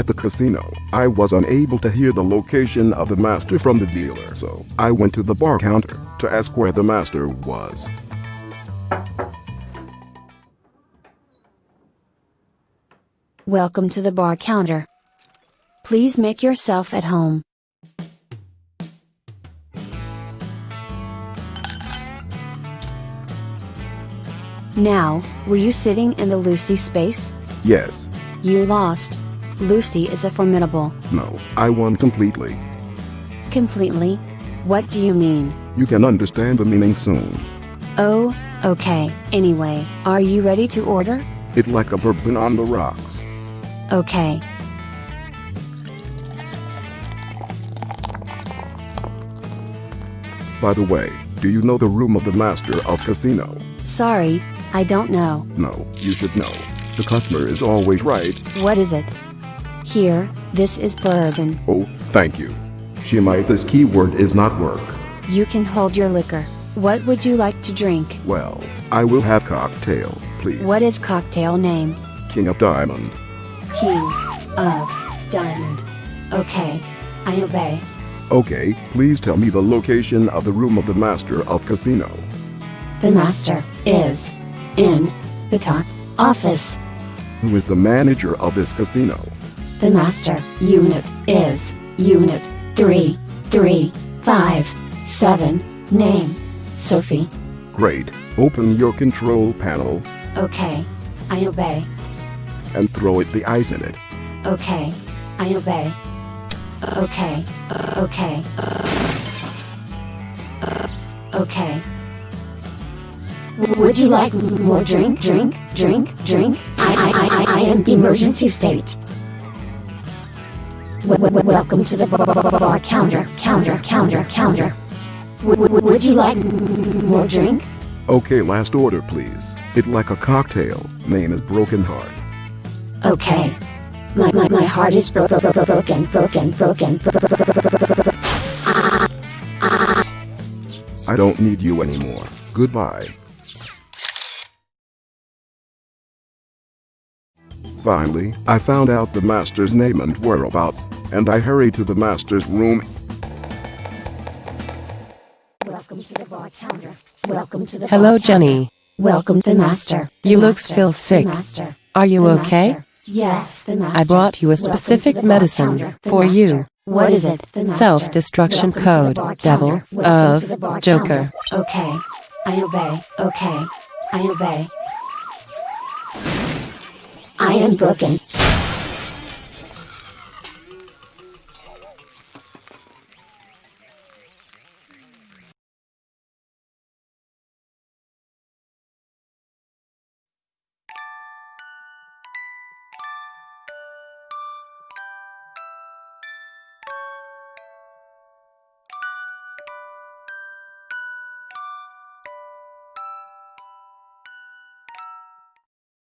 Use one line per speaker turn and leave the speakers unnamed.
at the casino. I was unable to hear the location of the master from the dealer, so I went to the bar counter to ask where the master was.
Welcome to the bar counter. Please make yourself at home. Now, were you sitting in the Lucy space?
Yes,
You lost. Lucy is a formidable.
no, I won completely.
Completely? What do you mean?
You can understand the meaning soon.
Oh, okay. Anyway, are you ready to order?
It like a bourbon on the rocks.
Okay.
By the way, do you know the room of the master of casino?
Sorry, I don't know.
No, you should know. The customer is always right.
What is it? Here, this is bourbon.
Oh, thank you. Shemite, this keyword is not work.
You can hold your liquor. What would you like to drink?
Well, I will have cocktail, please.
What is cocktail name?
King of Diamond.
King of Diamond. Okay, I obey.
Okay, please tell me the location of the room of the master of casino.
The master is in the top office.
Who is the manager of this casino?
The master unit is unit 3357. Name Sophie.
Great. Open your control panel
Okay, I obey.
and throw it the ice in it.
Okay, I obey. Okay, okay. Okay. Would you like more drink, drink, drink, drink? I, I, I, I, I am emergency state. Welcome to the bar counter, counter, counter, counter. Would you like more drink?
Okay, last order, please. It like a cocktail. Name is Broken Heart.
Okay. My, my, my heart is bro- bro- bro- broken, broken, broken, broken.
I don't need you anymore. Goodbye. Finally, I found out the master's name and whereabouts, and I hurried to the master's room.
Welcome to the bar counter. Welcome to the
Hello,
bar counter.
Jenny.
Welcome the master.
You
The
looks
master,
feel
the
sick.
master,
Are you
the
okay?
master. Yes, the master.
I brought you a
Welcome
specific medicine for
master.
you.
What is it?
Self-destruction
Welcome to the
code, devil.
Welcome
of
to the bar
Joker.
Okay. I obey. Okay. I obey. I am broken.